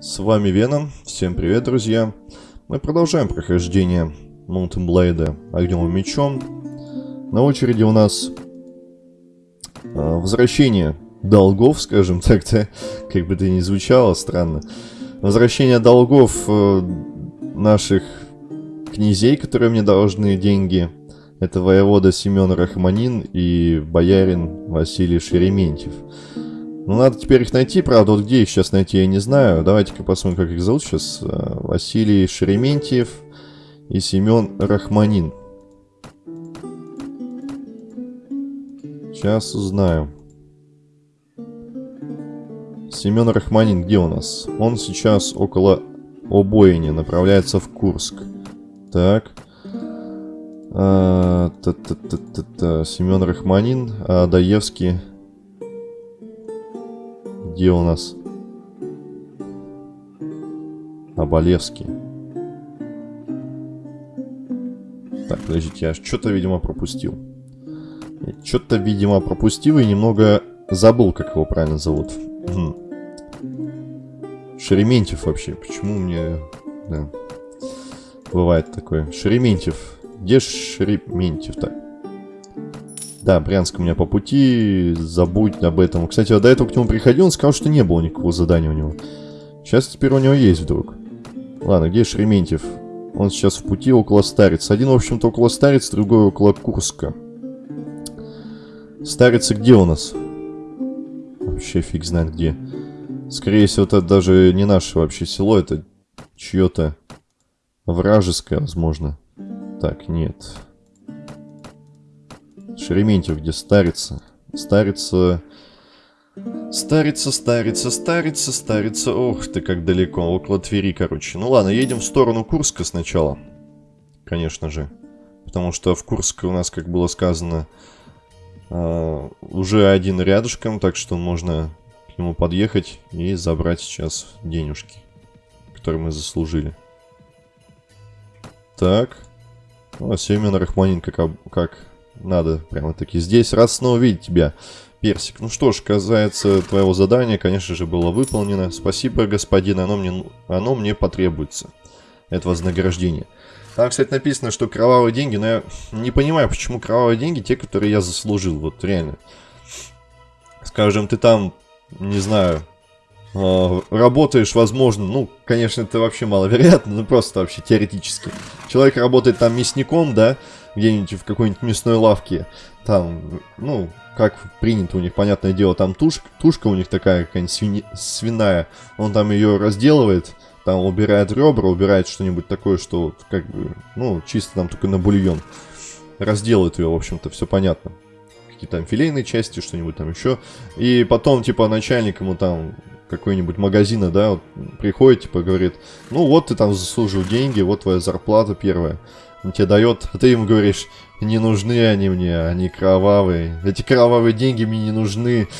С вами Веном, всем привет, друзья. Мы продолжаем прохождение Mountain Blade огнем мечом. На очереди у нас э, возвращение долгов, скажем так-то, как бы это ни звучало странно. Возвращение долгов э, наших князей, которые мне должны деньги. Это воевода Семен Рахманин и боярин Василий Шерементьев. Ну, надо теперь их найти, правда, вот где их сейчас найти, я не знаю. Давайте-ка посмотрим, как их зовут сейчас. Э, Василий Шерементьев и Семен Рахманин. Сейчас узнаю. Семен Рахманин где у нас? Он сейчас около Обоине, направляется в Курск. Так. А, та -та -та -та. Семен Рахманин, а Даевский где у нас? Абалевский. Так, подождите, я что-то, видимо, пропустил. Что-то, видимо, пропустил и немного забыл, как его правильно зовут. Шерементьев вообще. Почему мне... Да. Бывает такое. Шерементьев. Где Шерементьев так? Да, Брянск у меня по пути, забудь об этом. Кстати, я до этого к нему приходил, он сказал, что не было никакого задания у него. Сейчас теперь у него есть вдруг. Ладно, где Шерементьев? Он сейчас в пути около Старицы. Один, в общем-то, около Старицы, другой около Курска. Старица где у нас? Вообще фиг знает где. Скорее всего, это даже не наше вообще село, это чье-то вражеское, возможно. Так, нет. Шереметьев, где старится. Старится... Старится, старится, старится, старится. Ох ты, как далеко. Около Твери, короче. Ну ладно, едем в сторону Курска сначала. Конечно же. Потому что в Курске у нас, как было сказано, э, уже один рядышком. Так что можно к нему подъехать и забрать сейчас денежки, которые мы заслужили. Так. Ну, а Семен Рахманин, как, как надо прямо-таки здесь. Рад снова видеть тебя, Персик. Ну что ж, касается твоего задания, конечно же, было выполнено. Спасибо, господин, оно мне, оно мне потребуется. Это вознаграждение. Там, кстати, написано, что кровавые деньги, но я не понимаю, почему кровавые деньги те, которые я заслужил. Вот реально. Скажем, ты там, не знаю, э, работаешь, возможно, ну, конечно, это вообще маловероятно, но просто вообще теоретически. Человек работает там мясником, да, где-нибудь в какой-нибудь мясной лавке, там, ну, как принято у них, понятное дело, там тушка, тушка у них такая какая-нибудь свини, свиная, он там ее разделывает, там убирает ребра, убирает что-нибудь такое, что вот, как бы, ну, чисто там только на бульон. Разделает ее, в общем-то, все понятно. Какие-то там филейные части, что-нибудь там еще. И потом, типа, начальник ему там какой-нибудь магазина, да, вот, приходит, типа, говорит, ну вот ты там заслужил деньги, вот твоя зарплата первая тебе дает, а ты ему говоришь, не нужны они мне, они кровавые. Эти кровавые деньги мне не нужны.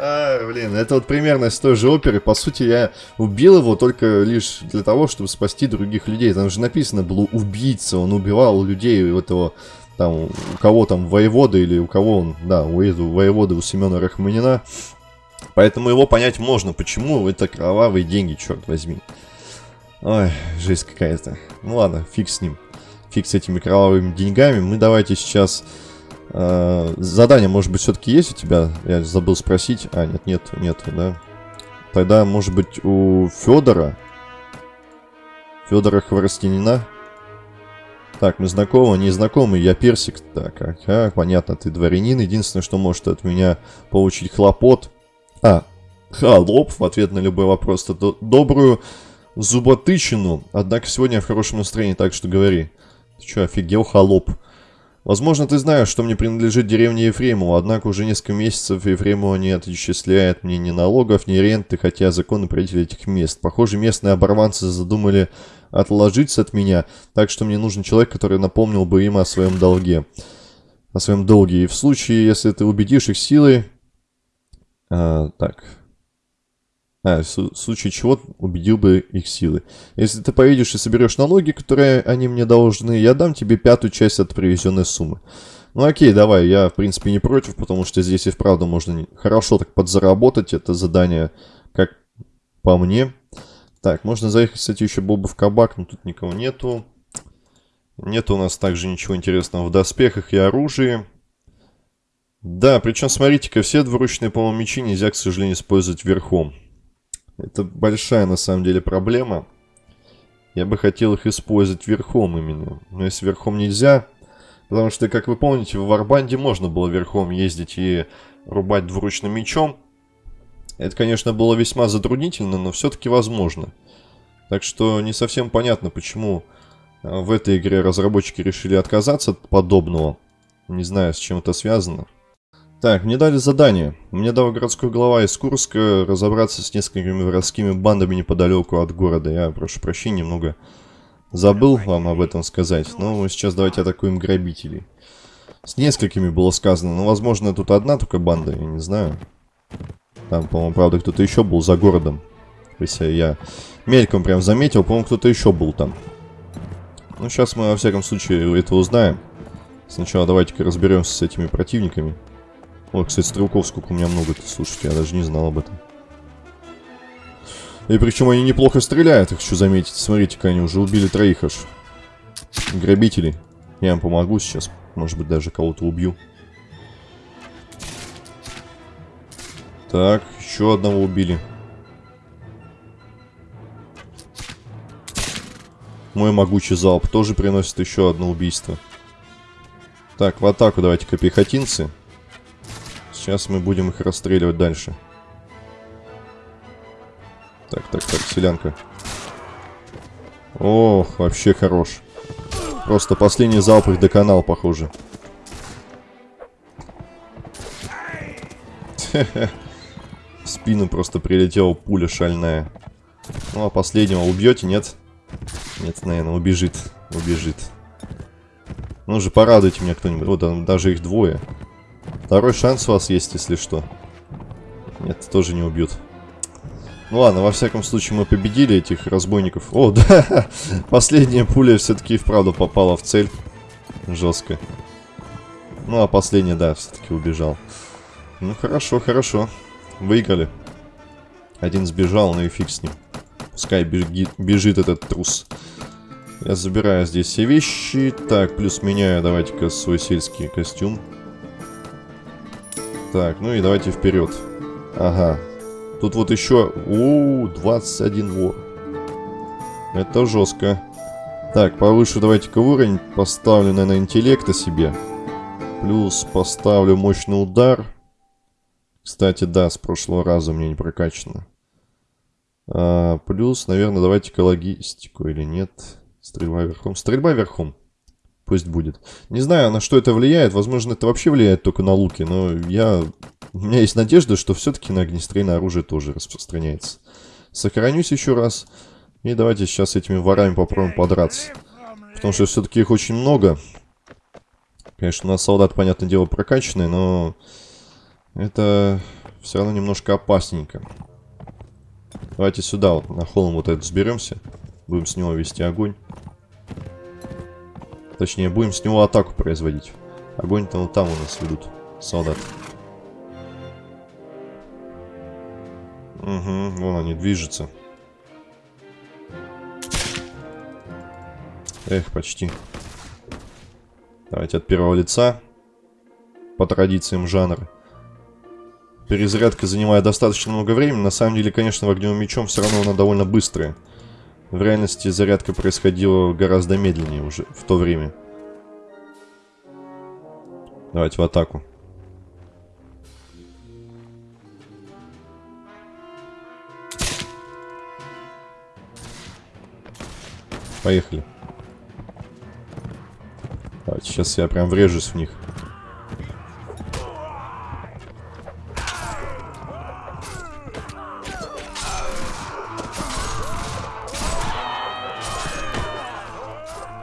А, блин, это вот примерно с той же оперы. По сути, я убил его только лишь для того, чтобы спасти других людей. Там же написано было убийца, он убивал людей у этого, там, у кого там, воевода или у кого он, да, у воевода, у Семена Рахманина. Поэтому его понять можно, почему это кровавые деньги, черт возьми. Ой, жесть какая-то. Ну ладно, фиг с ним. Фиг с этими кровавыми деньгами. Мы давайте сейчас... Э, задание, может быть, все-таки есть у тебя? Я забыл спросить. А, нет, нет, нет, да. Тогда, может быть, у Федора? Федора Хворостянина? Так, мы знакомы, не знакомы, я персик. Так, ага, понятно, ты дворянин. Единственное, что может от меня получить хлопот. А, холоп в ответ на любой вопрос. То добрую зуботычину. Однако сегодня я в хорошем настроении, так что говори. Ты что, офигел, холоп? Возможно, ты знаешь, что мне принадлежит деревня Ефремова, однако уже несколько месяцев Ефремова не отчисляет мне ни налогов, ни ренты, хотя законы правитель этих мест. Похоже, местные оборванцы задумали отложиться от меня, так что мне нужен человек, который напомнил бы им о своем долге. О своем долге. И в случае, если ты убедишь их силой... А, так, а, в случае чего убедил бы их силы. Если ты поедешь и соберешь налоги, которые они мне должны, я дам тебе пятую часть от привезенной суммы. Ну окей, давай, я в принципе не против, потому что здесь и вправду можно хорошо так подзаработать это задание, как по мне. Так, можно заехать, кстати, еще был бы в кабак, но тут никого нету. Нет у нас также ничего интересного в доспехах и оружии. Да, причем, смотрите-ка, все двуручные, по-моему, мечи нельзя, к сожалению, использовать верхом. Это большая, на самом деле, проблема. Я бы хотел их использовать верхом именно. Но если верхом нельзя... Потому что, как вы помните, в Варбанде можно было верхом ездить и рубать двуручным мечом. Это, конечно, было весьма затруднительно, но все-таки возможно. Так что не совсем понятно, почему э, в этой игре разработчики решили отказаться от подобного. Не знаю, с чем это связано. Так, мне дали задание. Мне дал городской глава из Курска разобраться с несколькими воровскими бандами неподалеку от города. Я прошу прощения, немного забыл вам об этом сказать. Но сейчас давайте атакуем грабителей. С несколькими было сказано, но возможно тут одна только банда, я не знаю. Там, по-моему, правда, кто-то еще был за городом. Если я мельком прям заметил, по-моему, кто-то еще был там. Ну, сейчас мы, во всяком случае, это узнаем. Сначала давайте-ка разберемся с этими противниками. Ой, кстати, стрелков сколько у меня много-то, слушайте, я даже не знал об этом. И причем они неплохо стреляют, хочу заметить. Смотрите-ка, они уже убили троих аж. Грабителей. Я им помогу сейчас. Может быть, даже кого-то убью. Так, еще одного убили. Мой могучий залп тоже приносит еще одно убийство. Так, в атаку давайте-ка пехотинцы. Сейчас мы будем их расстреливать дальше. Так, так, так, селянка. Ох, вообще хорош. Просто последний залп их доконал, похоже. В спину просто прилетела пуля шальная. Ну, а последнего убьете, нет? Нет, наверное, убежит. Убежит. Ну же, порадуйте меня кто-нибудь. Вот, даже их двое. Второй шанс у вас есть, если что. Нет, тоже не убьют. Ну ладно, во всяком случае мы победили этих разбойников. О, да, последняя пуля все-таки вправду попала в цель. Жестко. Ну а последняя, да, все-таки убежал. Ну хорошо, хорошо. Выиграли. Один сбежал, ну и фиг с ним. Пускай беги, бежит этот трус. Я забираю здесь все вещи. Так, плюс меняю давайте-ка свой сельский костюм. Так, ну и давайте вперед. Ага. Тут вот еще... У, 21 вор. Это жестко. Так, повыше давайте-ка уровень. Поставлю, наверное, интеллекта себе. Плюс поставлю мощный удар. Кстати, да, с прошлого раза у меня не прокачано. А, плюс, наверное, давайте-ка логистику или нет. Стрельба верхом. Стрельба верхом. Пусть будет. Не знаю, на что это влияет. Возможно, это вообще влияет только на луки. Но я... У меня есть надежда, что все-таки на огнестрельное оружие тоже распространяется. Сохранюсь еще раз. И давайте сейчас этими ворами попробуем подраться. Потому что все-таки их очень много. Конечно, у нас солдат, понятное дело, прокачанный, но... Это все равно немножко опасненько. Давайте сюда, вот, на холм вот этот сберемся. Будем с него вести огонь. Точнее, будем с него атаку производить. Огонь-то вот там у нас ведут солдат. Угу, вон они движутся. Эх, почти. Давайте от первого лица. По традициям жанра. Перезарядка занимает достаточно много времени. На самом деле, конечно, в огневым мечом все равно она довольно быстрая. В реальности зарядка происходила гораздо медленнее уже в то время. Давайте в атаку. Поехали. Давайте, сейчас я прям врежусь в них.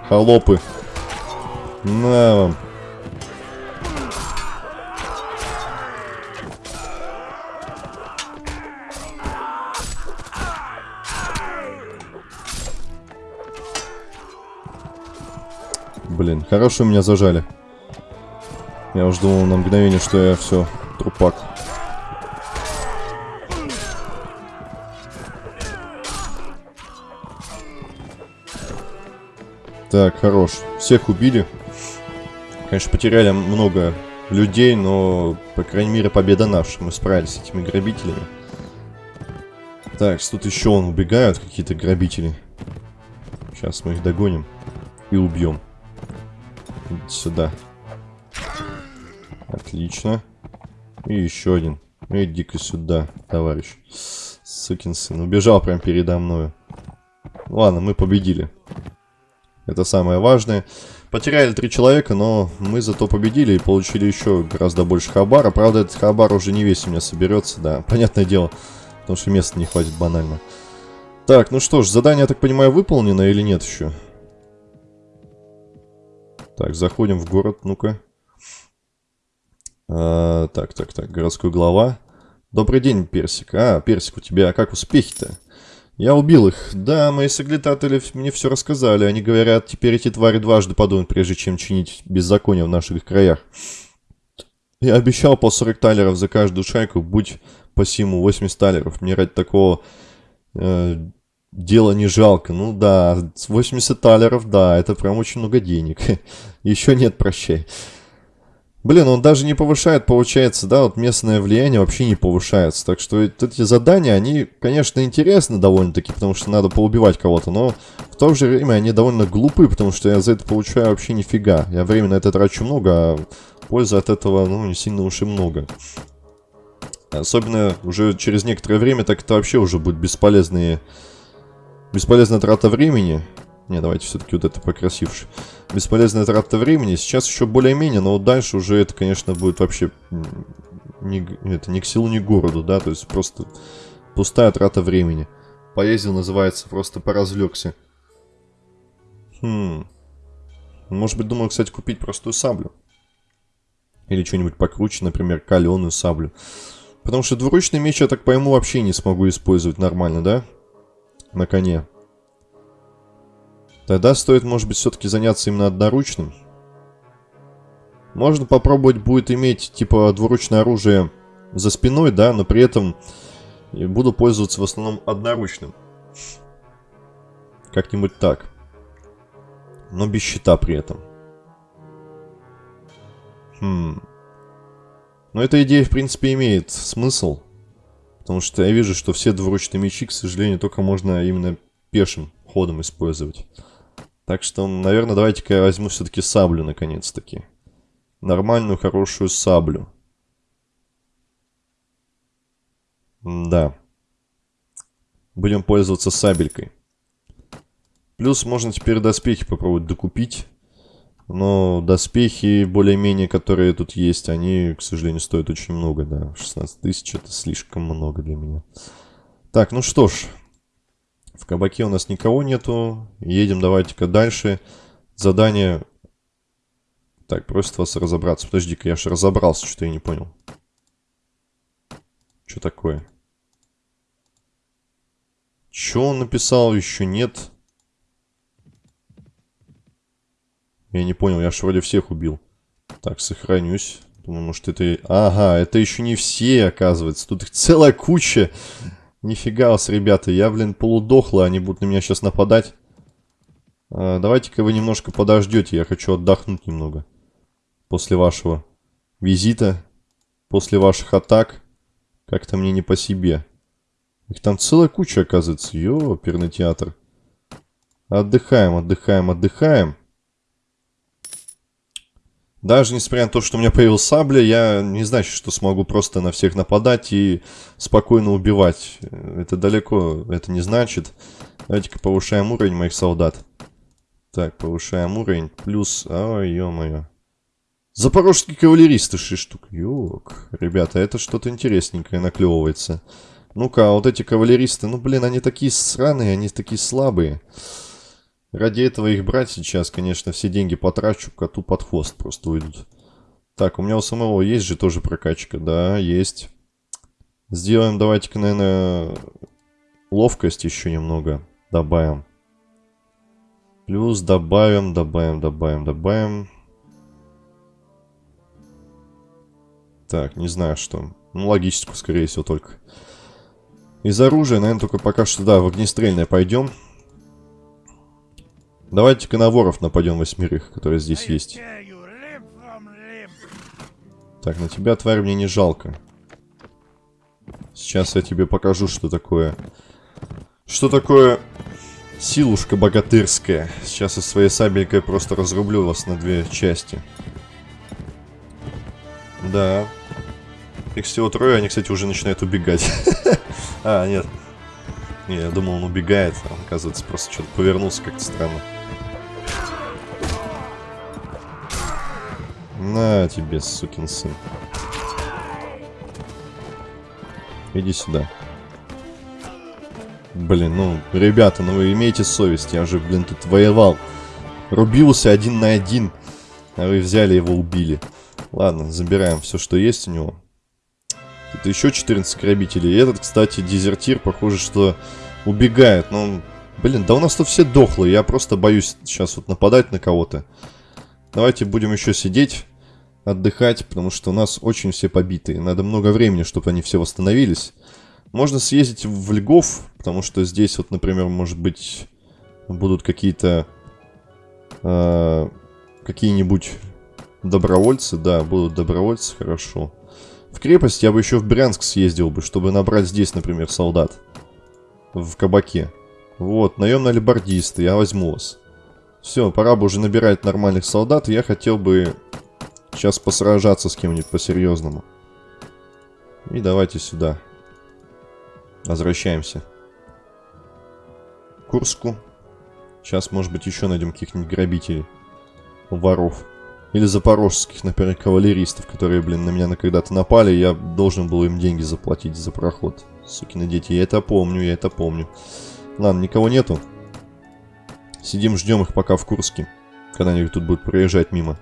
Холопы. На вам. Блин, хорошо меня зажали. Я уж думал на мгновение, что я все, трупак. Так, хорош. Всех убили. Конечно, потеряли много людей, но, по крайней мере, победа наша. Мы справились с этими грабителями. Так, тут еще он убегают, какие-то грабители. Сейчас мы их догоним и убьем. Сюда. Отлично. И еще один. Иди-ка сюда, товарищ. Сукин сын. Убежал прям передо мной. Ладно, мы победили. Это самое важное. Потеряли три человека, но мы зато победили и получили еще гораздо больше хабара. Правда, этот хабар уже не весь у меня соберется, да. Понятное дело, потому что места не хватит банально. Так, ну что ж, задание, я так понимаю, выполнено или нет еще? Так, заходим в город, ну-ка. А, так, так, так, городской глава. Добрый день, Персик. А, Персик, у тебя как успехи-то? Я убил их. Да, мои соглядатели мне все рассказали. Они говорят, теперь эти твари дважды подумают, прежде чем чинить беззаконие в наших краях. Я обещал по 40 талеров за каждую шайку, будь по симу 80 талеров. Мне ради такого э, дела не жалко. Ну да, 80 талеров, да, это прям очень много денег. Еще нет, прощай. Блин, он даже не повышает, получается, да, вот местное влияние вообще не повышается. Так что эти задания, они, конечно, интересны довольно-таки, потому что надо поубивать кого-то, но в то же время они довольно глупы, потому что я за это получаю вообще нифига. Я время на это трачу много, а пользы от этого, ну, не сильно уж и много. Особенно уже через некоторое время, так это вообще уже будет бесполезные... Бесполезная трата времени. Не, давайте все-таки вот это покрасивше. Бесполезная трата времени. Сейчас еще более-менее, но вот дальше уже это, конечно, будет вообще не, это, ни к силу, ни к городу, да, то есть просто пустая трата времени. Поездил называется, просто поразлегся. Хм. Может быть, думал, кстати, купить простую саблю. Или что-нибудь покруче, например, каленую саблю. Потому что двуручный меч, я так пойму, вообще не смогу использовать нормально, да? На коне. Тогда стоит, может быть, все-таки заняться именно одноручным. Можно попробовать будет иметь, типа, двуручное оружие за спиной, да, но при этом буду пользоваться в основном одноручным. Как-нибудь так. Но без щита при этом. Хм. Но эта идея, в принципе, имеет смысл. Потому что я вижу, что все двуручные мечи, к сожалению, только можно именно пешим ходом использовать. Так что, наверное, давайте-ка я возьму все-таки саблю, наконец-таки. Нормальную, хорошую саблю. Да. Будем пользоваться сабелькой. Плюс можно теперь доспехи попробовать докупить. Но доспехи, более-менее, которые тут есть, они, к сожалению, стоят очень много, да. 16 тысяч это слишком много для меня. Так, ну что ж. В кабаке у нас никого нету. Едем давайте-ка дальше. Задание... Так, просит вас разобраться. Подожди-ка, я же разобрался, что я не понял. Что такое? Что он написал? Еще нет. Я не понял, я же вроде всех убил. Так, сохранюсь. Думаю, может это... Ага, это еще не все, оказывается. Тут их целая куча. Нифига вас, ребята, я, блин, полудохлый, они будут на меня сейчас нападать. А, Давайте-ка вы немножко подождете, я хочу отдохнуть немного. После вашего визита, после ваших атак. Как-то мне не по себе. Их там целая куча, оказывается. Йо, оперный театр. Отдыхаем, отдыхаем, отдыхаем. Даже несмотря на то, что у меня появилась сабля, я не значит, что смогу просто на всех нападать и спокойно убивать. Это далеко, это не значит. Давайте-ка повышаем уровень моих солдат. Так, повышаем уровень. Плюс... Ой, ё-моё. Запорожские кавалеристы 6 штук. Ёк. Ребята, это что-то интересненькое наклевывается. Ну-ка, а вот эти кавалеристы, ну, блин, они такие сраные, они такие слабые. Ради этого их брать сейчас, конечно, все деньги потрачу, коту под хвост просто уйдут. Так, у меня у самого есть же тоже прокачка, да, есть. Сделаем, давайте-ка, наверное, ловкость еще немного добавим. Плюс добавим, добавим, добавим, добавим. Так, не знаю что. Ну, логическую, скорее всего, только. Из оружия, наверное, только пока что, да, в огнестрельное пойдем. Давайте-ка на воров нападем восьмерых, которые здесь есть. Так, на тебя, тварь, мне не жалко. Сейчас я тебе покажу, что такое... Что такое силушка богатырская. Сейчас я своей сабелькой просто разрублю вас на две части. Да. Их всего трое, они, кстати, уже начинают убегать. А, нет. Не, я думал, он убегает, а он, оказывается, просто что-то повернулся как-то странно. На тебе, сукин сын. Иди сюда. Блин, ну, ребята, ну вы имеете совесть. Я же, блин, тут воевал. Рубился один на один. А вы взяли его, убили. Ладно, забираем все, что есть у него. Тут еще 14 грабителей. И этот, кстати, дезертир, похоже, что убегает. Но, блин, да у нас тут все дохлые. Я просто боюсь сейчас вот нападать на кого-то. Давайте будем еще сидеть отдыхать, потому что у нас очень все побитые. Надо много времени, чтобы они все восстановились. Можно съездить в Льгов, потому что здесь вот, например, может быть, будут какие-то... Э, какие-нибудь добровольцы. Да, будут добровольцы, хорошо. В крепость я бы еще в Брянск съездил бы, чтобы набрать здесь, например, солдат. В кабаке. Вот, наемные алибардисты, я возьму вас. Все, пора бы уже набирать нормальных солдат. Я хотел бы Сейчас посражаться с кем-нибудь по-серьезному. И давайте сюда. Возвращаемся. Курску. Сейчас, может быть, еще найдем каких-нибудь грабителей. Воров. Или запорожских, например, кавалеристов, которые, блин, на меня когда-то напали, я должен был им деньги заплатить за проход. Сукины дети, я это помню, я это помню. Ладно, никого нету. Сидим, ждем их пока в Курске. Когда они тут будут проезжать мимо.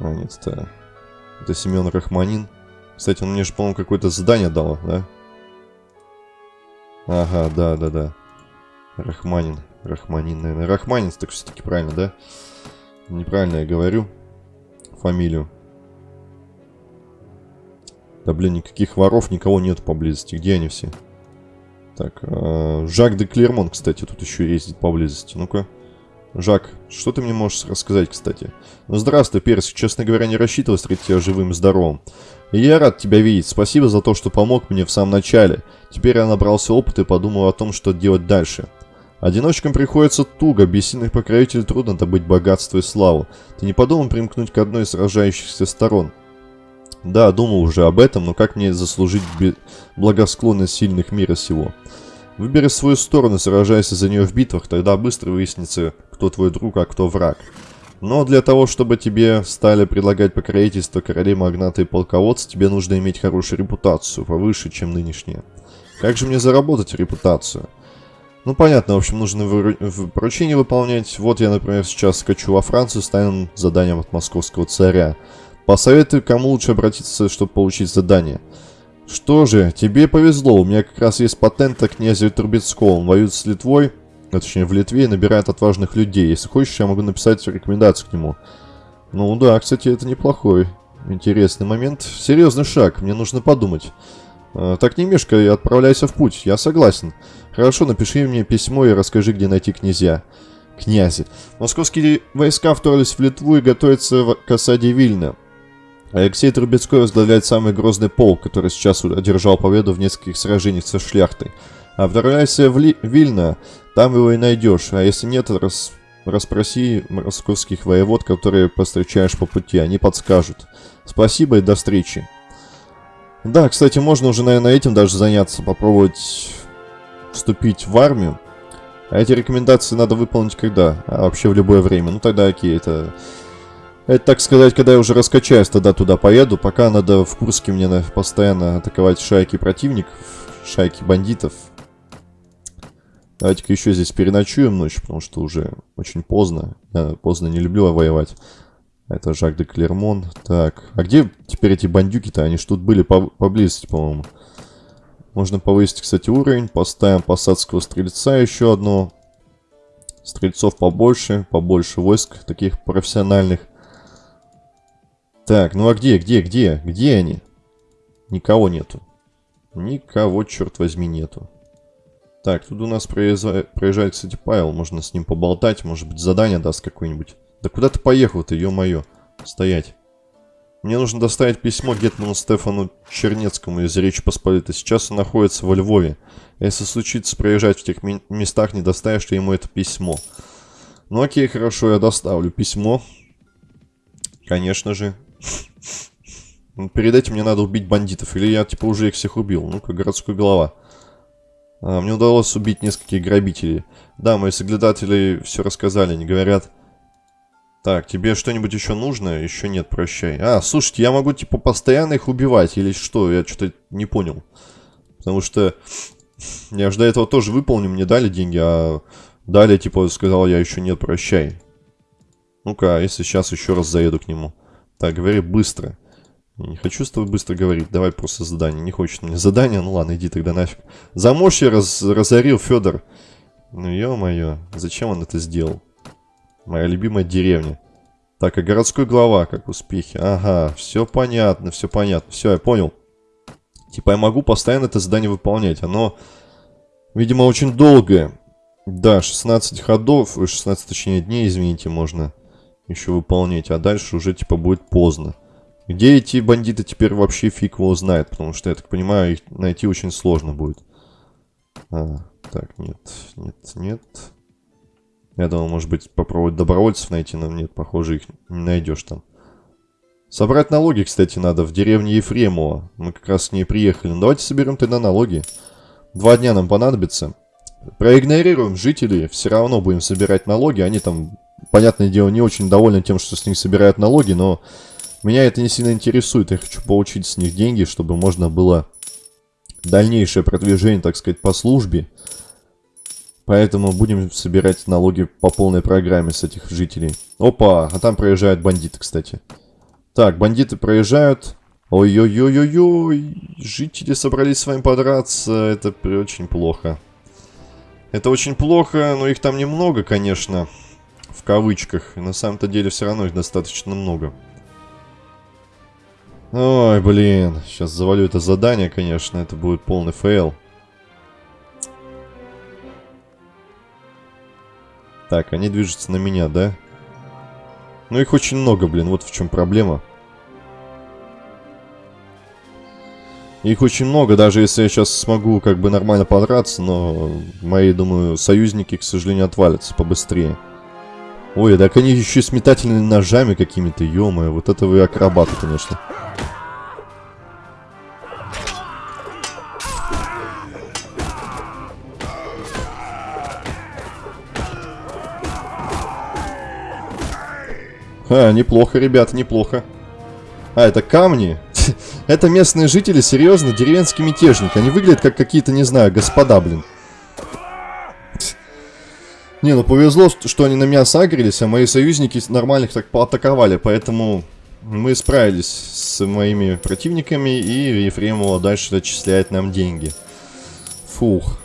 А, нет, это... Это Семен Рахманин. Кстати, он мне же, по-моему, какое-то задание дал, да? Ага, да, да, да. Рахманин. Рахманин, наверное. Рахманин, так все-таки правильно, да? Неправильно я говорю. Фамилию. Да, блин, никаких воров, никого нет поблизости. Где они все? Так, э, Жак де Клермон, кстати, тут еще ездит поблизости. Ну-ка. Жак, что ты мне можешь рассказать, кстати? Ну, здравствуй, Перс. Честно говоря, не рассчитывал встретить тебя живым и здоровым. И я рад тебя видеть. Спасибо за то, что помог мне в самом начале. Теперь я набрался опыта и подумал о том, что делать дальше. Одиночкам приходится туго, без сильных покровителей трудно добыть богатство и славу. Ты не подумал примкнуть к одной из сражающихся сторон? Да, думал уже об этом, но как мне заслужить благосклонность сильных мира сего? Выбери свою сторону, сражайся за нее в битвах, тогда быстро выяснится, кто твой друг, а кто враг. Но для того, чтобы тебе стали предлагать покровительство короли, магнаты и полководцы, тебе нужно иметь хорошую репутацию, повыше, чем нынешняя. Как же мне заработать репутацию? Ну, понятно, в общем, нужно поручения выполнять. Вот я, например, сейчас скачу во Францию с тайным заданием от московского царя. Посоветую, кому лучше обратиться, чтобы получить задание. Что же, тебе повезло, у меня как раз есть патент от князя Трубецкого. Он воюет с Литвой, а точнее в Литве, и набирает отважных людей. Если хочешь, я могу написать рекомендацию к нему. Ну да, кстати, это неплохой, интересный момент. Серьезный шаг, мне нужно подумать. А, так не мешкай, отправляйся в путь, я согласен. Хорошо, напиши мне письмо и расскажи, где найти князья. Князи. Московские войска вторглись в Литву и готовятся к осаде Вильна. Алексей Трубецкой возглавляет самый грозный полк, который сейчас одержал победу в нескольких сражениях со шляхтой. Отправляйся в Ли Вильно, там его и найдешь, а если нет, рас расспроси московских воевод, которые повстречаешь по пути, они подскажут. Спасибо и до встречи. Да, кстати, можно уже, наверное, этим даже заняться, попробовать вступить в армию. А эти рекомендации надо выполнить когда? А вообще в любое время. Ну тогда окей, это это, так сказать, когда я уже раскачаюсь, тогда туда поеду. Пока надо в Курске мне постоянно атаковать шайки противников, шайки бандитов. Давайте-ка еще здесь переночуем ночь, потому что уже очень поздно. Я поздно не люблю воевать. Это Жак де Клермон. Так, а где теперь эти бандюки-то? Они ж тут были по поблизости, по-моему. Можно повысить, кстати, уровень. Поставим посадского стрельца еще одно. Стрельцов побольше, побольше войск таких профессиональных. Так, ну а где, где, где? Где они? Никого нету. Никого, черт возьми, нету. Так, тут у нас проезжает, проезжает, кстати, Павел. Можно с ним поболтать. Может быть, задание даст какое-нибудь. Да куда ты поехал-то, ё-моё? Стоять. Мне нужно доставить письмо Гетману Стефану Чернецкому из Речи Посполитой. Сейчас он находится во Львове. Если случится проезжать в тех местах, не доставишь ли ему это письмо? Ну окей, хорошо, я доставлю письмо. Конечно же. Ну, перед этим мне надо убить бандитов. Или я, типа, уже их всех убил. Ну-ка, городской голова. А, мне удалось убить нескольких грабителей. Да, мои соглядатели все рассказали, они говорят... Так, тебе что-нибудь еще нужно? Еще нет, прощай. А, слушайте, я могу, типа, постоянно их убивать или что? Я что-то не понял. Потому что я же до этого тоже выполнил, мне дали деньги, а далее, типа, сказал я еще нет, прощай. Ну-ка, а если сейчас еще раз заеду к нему. Так, говори быстро. Не хочу с тобой быстро говорить, давай просто задание. Не хочет мне задание, ну ладно, иди тогда нафиг. Замочье раз, разорил Федор. Ну ё-моё, зачем он это сделал? Моя любимая деревня. Так, а городской глава, как успехи? Ага, все понятно, все понятно. Все, я понял. Типа я могу постоянно это задание выполнять. Оно, видимо, очень долгое. Да, 16 ходов, 16 точнее дней, извините, можно еще выполнять. А дальше уже типа будет поздно. Где эти бандиты теперь вообще фиг его знает, потому что, я так понимаю, их найти очень сложно будет. А, так, нет, нет, нет. Я думал, может быть, попробовать добровольцев найти, но нет, похоже, их не найдешь там. Собрать налоги, кстати, надо в деревне Ефремова. Мы как раз с ней приехали. Ну, давайте соберем тогда налоги. Два дня нам понадобится. Проигнорируем жителей, все равно будем собирать налоги. Они там, понятное дело, не очень довольны тем, что с них собирают налоги, но меня это не сильно интересует. Я хочу получить с них деньги, чтобы можно было дальнейшее продвижение, так сказать, по службе. Поэтому будем собирать налоги по полной программе с этих жителей. Опа, а там проезжают бандиты, кстати. Так, бандиты проезжают. Ой-ой-ой-ой-ой. Жители собрались с вами подраться. Это очень плохо. Это очень плохо, но их там немного, конечно. В кавычках. На самом-то деле все равно их достаточно много. Ой, блин. Сейчас завалю это задание, конечно. Это будет полный фейл. Так, они движутся на меня, да? Ну, их очень много, блин. Вот в чем проблема. Их очень много, даже если я сейчас смогу как бы нормально подраться, но мои, думаю, союзники, к сожалению, отвалятся побыстрее. Ой, так они еще с метательными ножами какими-то, ё вот это вы акробаты, конечно. А, неплохо, ребята, неплохо. А, это камни? это местные жители, серьезно, деревенский мятежник. Они выглядят как какие-то, не знаю, господа, блин. Не, ну повезло, что они на меня сагрились, а мои союзники нормальных так поатаковали, поэтому мы справились с моими противниками, и Ефремова дальше отчисляет нам деньги. Фух.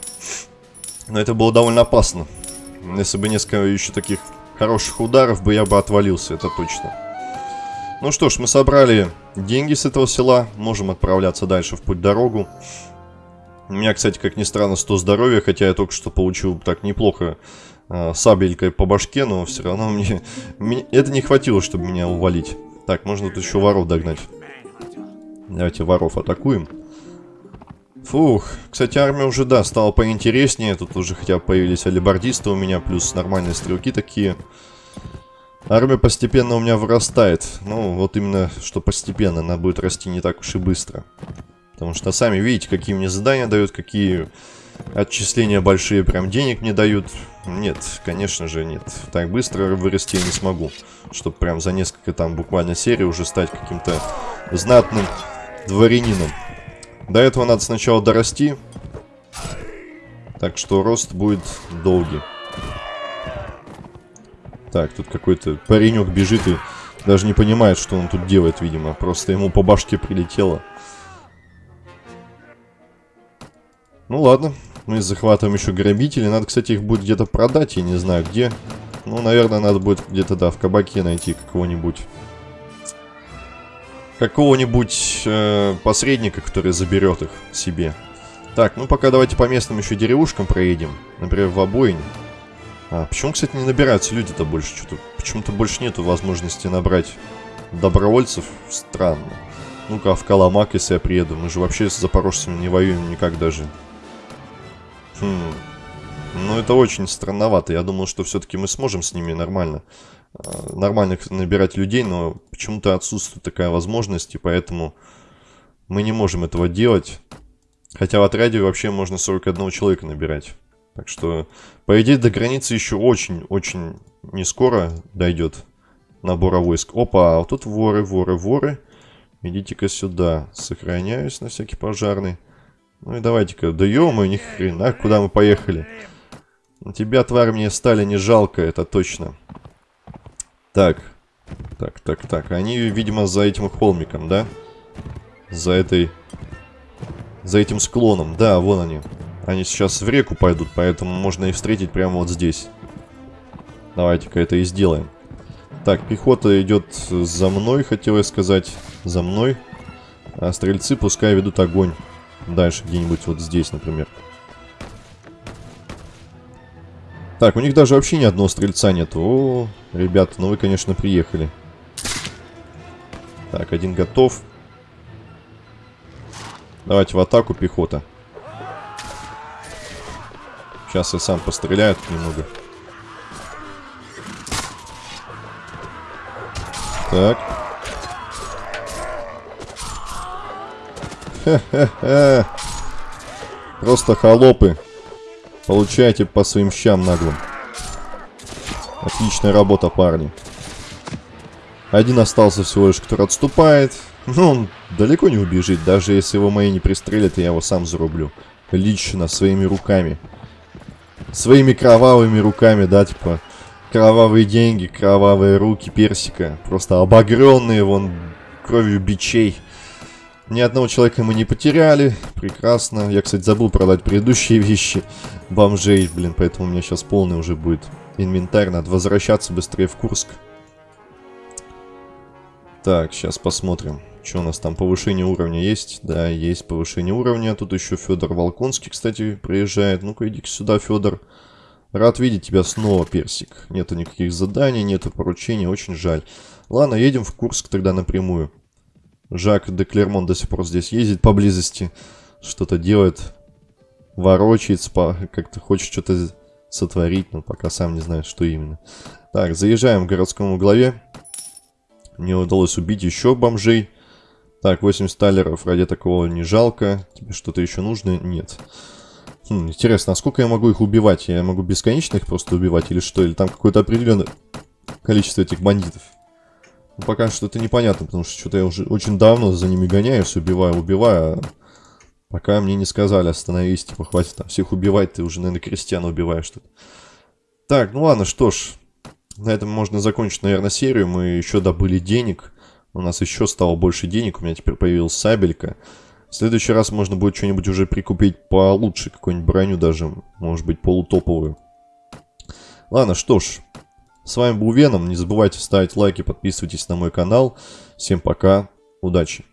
Но это было довольно опасно. Если бы несколько еще таких хороших ударов бы я бы отвалился, это точно. Ну что ж, мы собрали деньги с этого села, можем отправляться дальше в путь-дорогу. У меня, кстати, как ни странно, 100 здоровья, хотя я только что получил так неплохо э, сабелькой по башке, но все равно мне, мне... Это не хватило, чтобы меня увалить. Так, можно тут еще воров догнать. Давайте воров атакуем. Фух, кстати, армия уже, да, стала поинтереснее. Тут уже хотя бы появились алибардисты у меня, плюс нормальные стрелки такие. Армия постепенно у меня вырастает. Ну, вот именно, что постепенно. Она будет расти не так уж и быстро. Потому что сами видите, какие мне задания дают, какие отчисления большие прям денег мне дают. Нет, конечно же нет. Так быстро вырасти я не смогу. Чтобы прям за несколько там буквально серий уже стать каким-то знатным дворянином. До этого надо сначала дорасти. Так что рост будет долгий. Так, тут какой-то паренек бежит и даже не понимает, что он тут делает, видимо. Просто ему по башке прилетело. Ну ладно, мы захватываем еще грабителей. Надо, кстати, их будет где-то продать, я не знаю где. Ну, наверное, надо будет где-то, да, в кабаке найти какого-нибудь какого-нибудь э, посредника, который заберет их себе. Так, ну пока давайте по местным еще деревушкам проедем. Например, в обоине. А, почему, кстати, не набираются люди-то больше? Что-то почему-то больше нету возможности набрать добровольцев. Странно. Ну-ка, в Каламак, если я приеду. Мы же вообще с запорожцами не воюем никак даже. Хм. Ну, это очень странновато. Я думал, что все-таки мы сможем с ними нормально, э, нормальных набирать людей, но почему-то отсутствует такая возможность, и поэтому мы не можем этого делать. Хотя в отряде вообще можно 41 человека набирать. Так что, по идее, до границы еще очень-очень не скоро дойдет набора войск. Опа, а вот тут воры, воры, воры. Идите-ка сюда. Сохраняюсь на всякий пожарный. Ну и давайте-ка. Да ё ни хрена, куда мы поехали? Тебя, тварь, мне стали не жалко, это точно. Так. Так, так, так. Они, видимо, за этим холмиком, да? За этой... За этим склоном. Да, вон они. Они сейчас в реку пойдут, поэтому можно их встретить прямо вот здесь. Давайте-ка это и сделаем. Так, пехота идет за мной, хотел я сказать. За мной. А стрельцы пускай ведут огонь. Дальше где-нибудь вот здесь, например. Так, у них даже вообще ни одного стрельца нет. О, ребята, ну вы, конечно, приехали. Так, один готов. Давайте в атаку, пехота. Сейчас я сам постреляю немного. Так. Просто холопы. Получайте по своим щам наглым. Отличная работа, парни. Один остался всего лишь, который отступает. Ну, он далеко не убежит. Даже если его мои не пристрелят, я его сам зарублю. Лично, своими руками. Своими кровавыми руками, да, типа... Кровавые деньги, кровавые руки персика. Просто обогренные вон кровью бичей. Ни одного человека мы не потеряли. Прекрасно. Я, кстати, забыл продать предыдущие вещи. Бомжей, блин, поэтому у меня сейчас полный уже будет инвентарь. Надо возвращаться быстрее в Курск. Так, сейчас посмотрим. Что у нас там? Повышение уровня есть? Да, есть повышение уровня. Тут еще Федор Волконский, кстати, приезжает. Ну-ка, иди сюда, Федор. Рад видеть тебя снова, Персик. Нету никаких заданий, нету поручений, очень жаль. Ладно, едем в Курск тогда напрямую. Жак де Клермон до сих пор здесь ездит поблизости. Что-то делает. Ворочается, как-то хочет что-то сотворить, но пока сам не знает, что именно. Так, заезжаем к городскому главе. Мне удалось убить еще бомжей. Так, 80 талеров ради такого не жалко. Тебе что-то еще нужно? Нет. Хм, интересно, а сколько я могу их убивать? Я могу бесконечно их просто убивать или что? Или там какое-то определенное количество этих бандитов? Ну, пока что это непонятно, потому что что-то я уже очень давно за ними гоняюсь, убиваю, убиваю. А пока мне не сказали, остановись, типа, хватит там всех убивать, ты уже, наверное, крестьян убиваешь тут. Так, ну ладно, что ж. На этом можно закончить, наверное, серию. Мы еще добыли денег. У нас еще стало больше денег. У меня теперь появилась сабелька. В следующий раз можно будет что-нибудь уже прикупить получше, какую-нибудь броню даже, может быть, полутоповую. Ладно, что ж, с вами был Веном, не забывайте ставить лайки, подписывайтесь на мой канал. Всем пока, удачи!